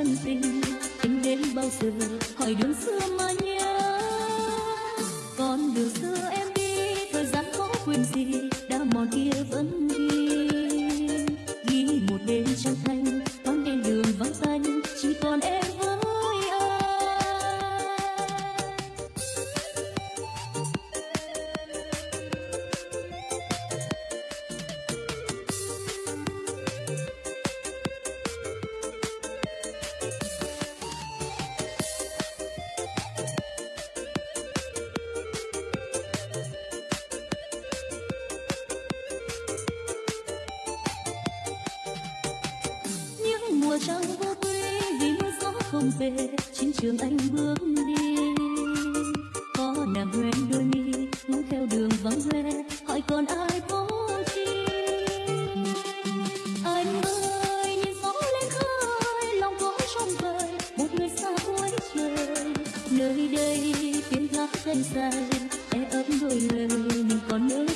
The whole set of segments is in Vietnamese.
thân tình tính đến bao giờ? Hỏi đường xưa mà nhớ. Con đường xưa em đi, thời gian khó quên gì? Đã mòn kia danh xa em ấp đôi lời mình còn nữa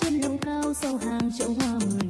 trên lầu cao sau hàng chậu hoa mười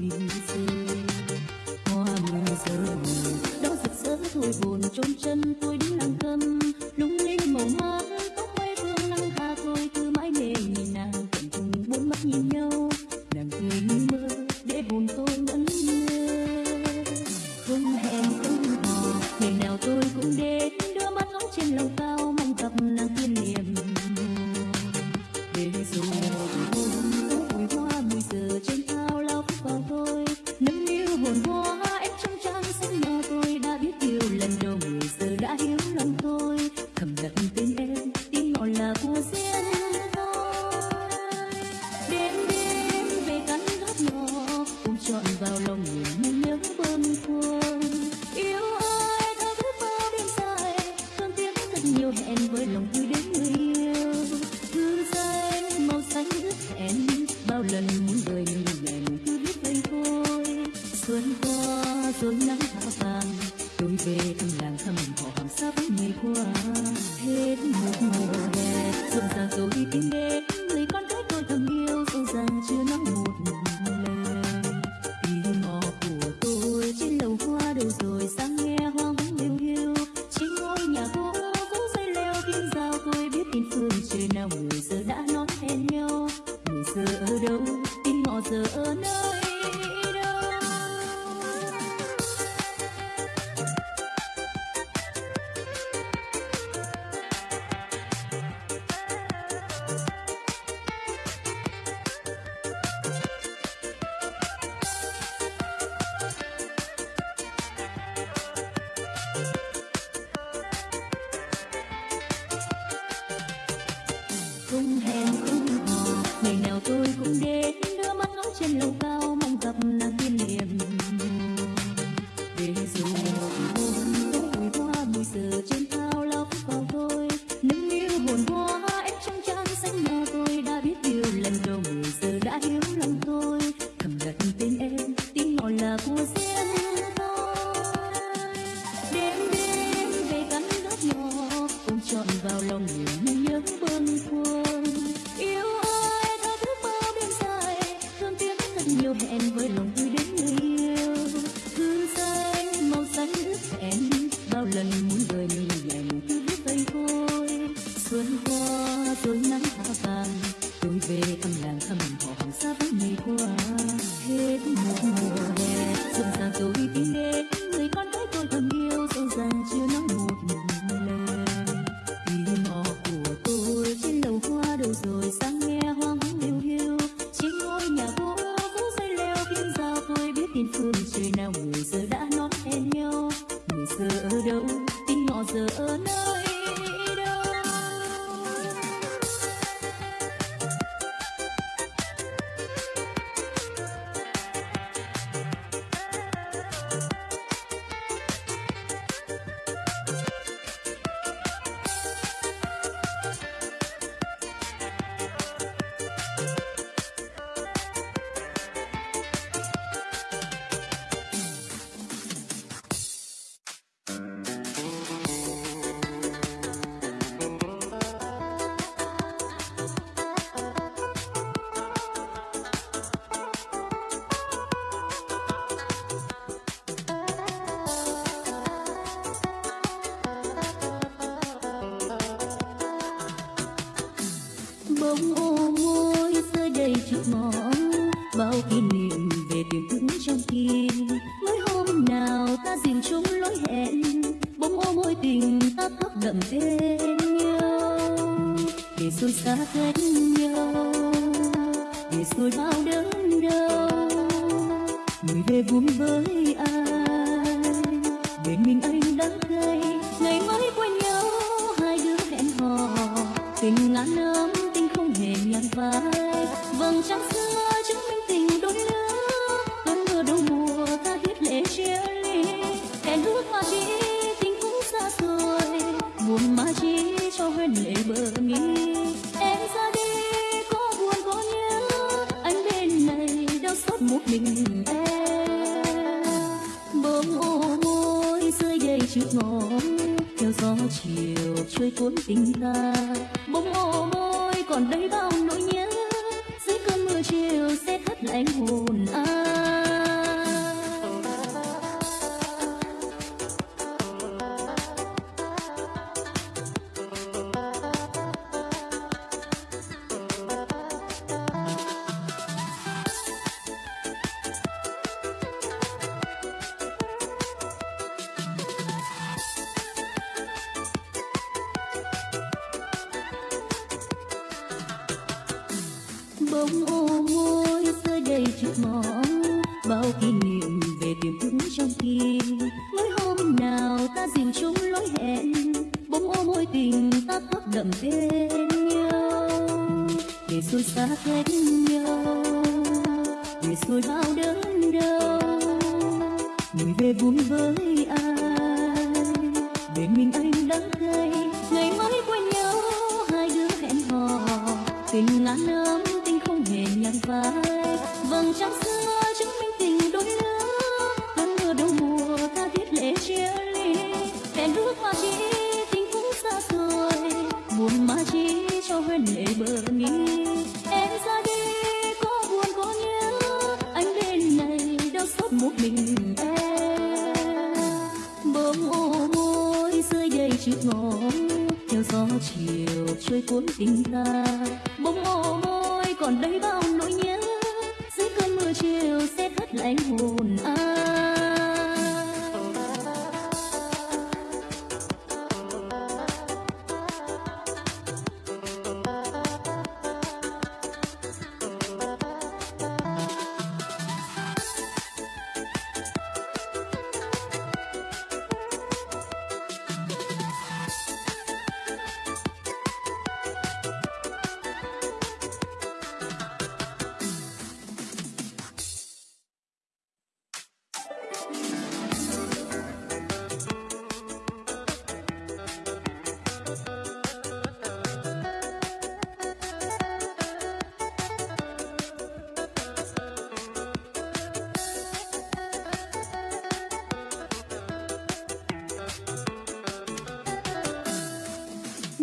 lòng nhìn nhớ bơm khuôn yêu ơi thao thức bao đêm dài, thương tiếc thật nhiều hẹn với lòng vui đến người yêu. You trời nào ta dìm chung lối hẹn, bỗng ô môi tình ta khóc đậm bên nhau. Để rồi xa cách nhau, để rồi bao đớn đau. Người về vui với ai bên mình anh đắng cay. Ngày mới quen nhau, hai đứa hẹn hò. Tình ngàn năm tình không hề nhạt phai vầng trăng xưa Tình một mình em. Bông ô môi rơi đầy chút ngón theo gió chiều trôi cuốn tình ta. Bông ô môi còn đây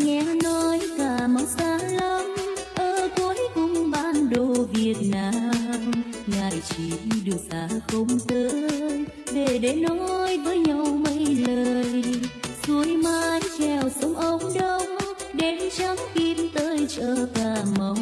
nghe nói cả mau xa lắm. Ở cuối cùng ban đồ việt nam, ngài chỉ đường xa không tới để để nói với nhau mấy lời. Suối mái treo sông ông đông đến trắng kim tới chợ cà mau.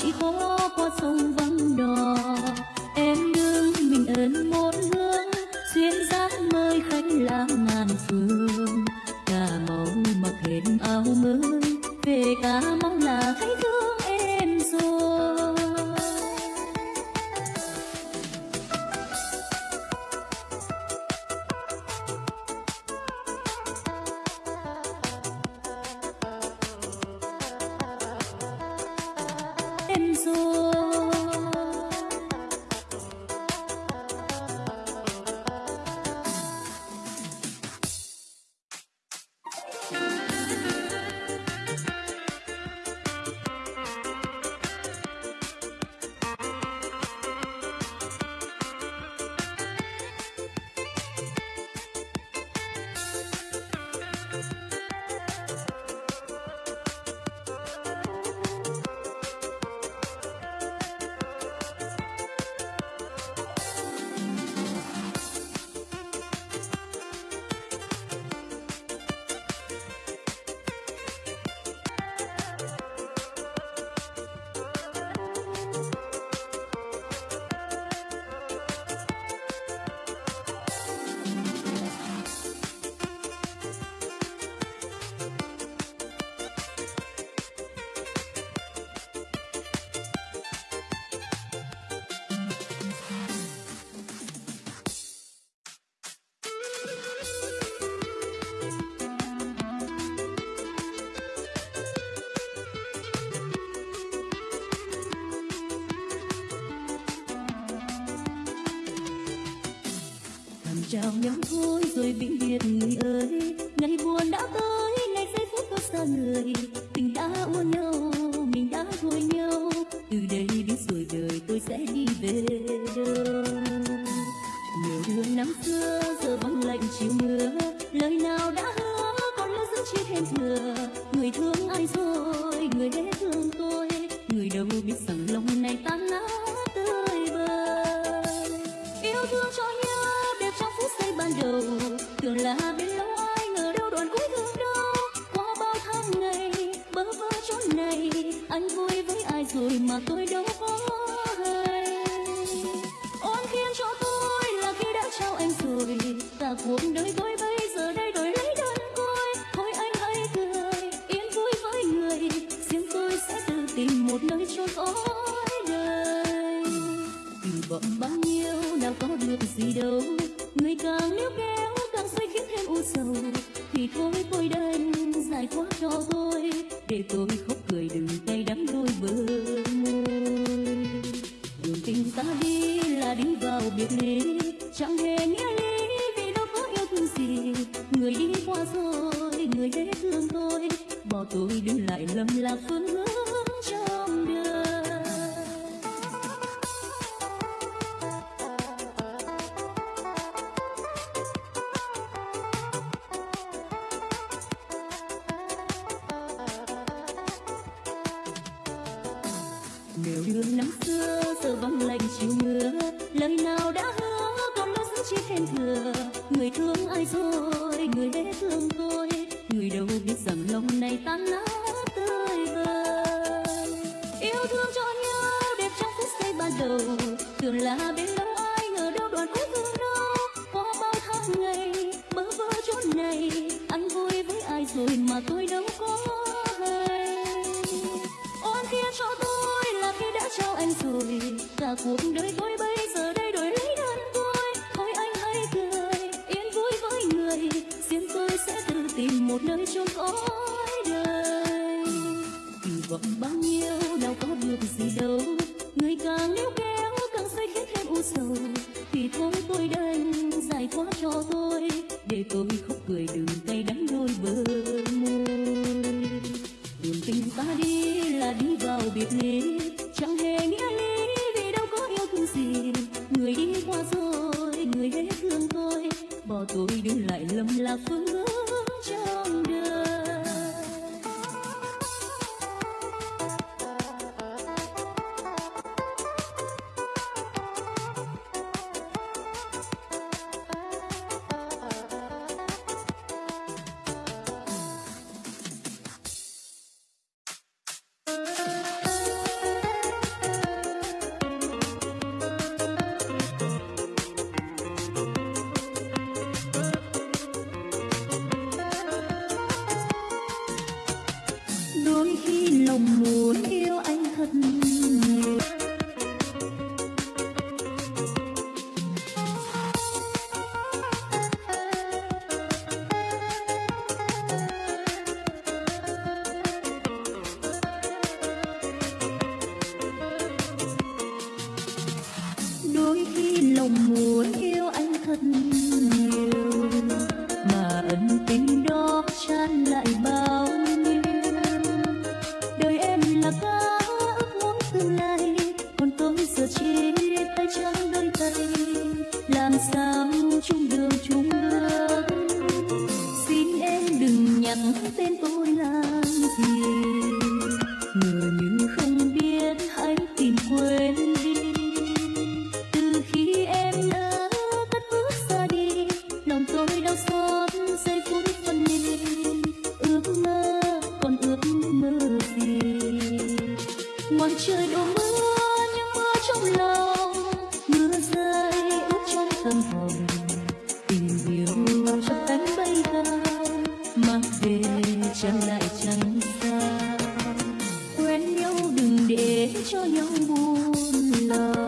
喜欢 chào nhau thôi rồi vĩnh biệt người ơi. Ngày buồn đã tới, ngày giây phút có xa người. Tình đã uốn nhau, mình đã thôi nhau. Từ đây biết rồi đời tôi sẽ đi về đâu nhiều đường năm xưa, giờ băng lạnh chiều mưa. Lời nào đã hứa, còn lỡ giữ chia thêm thừa sống tôi đơn dài quá cho tôi, để tôi khóc cười đường tay đắng đôi bờ môi. Đường tình ta đi là đi vào biệt ly chẳng hề nghĩa lý vì đâu có yêu thương gì. Người đi qua rồi, người hết thương tôi, bỏ tôi đứng lại lầm lạc phương hướng. love.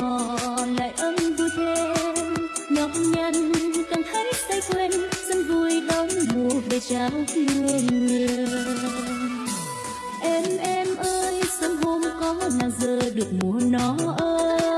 họ lại âm vui thêm nhọc nhằn càng thấy say quên dân vui đón mùa về trao hương nhiều em em ơi sớm hôm có nàng giờ được mùa nó ơi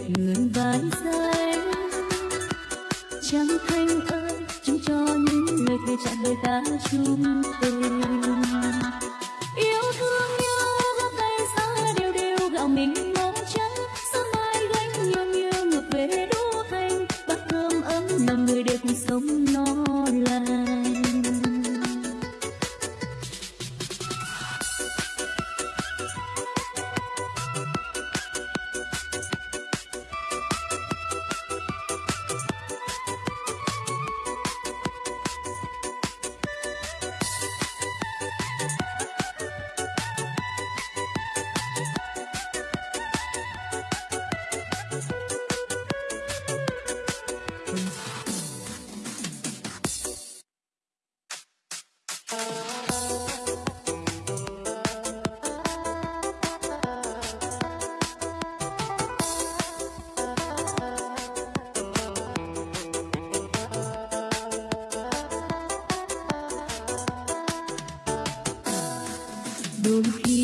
đẹp ngươn vài giây trăng thanh ơi, chúng cho những lời thề chọn đời ta chung tình Don't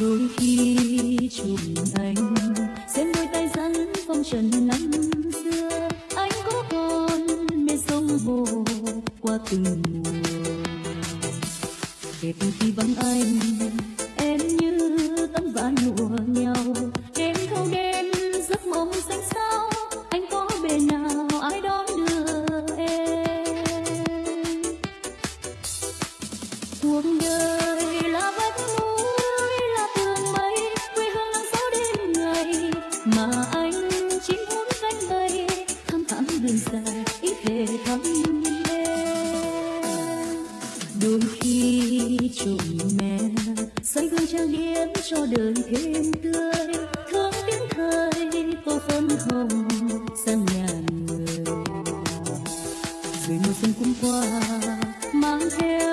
đôi khi chụp anh xem đôi tay rắn phong trần năm xưa. Anh có còn mê sông hồ qua từng mẹ xanh gương trang điểm cho đời thêm tươi. Thương tiếng thời cô phấn hồng, sang nhà người. Rồi mùa xuân cũng qua, mang theo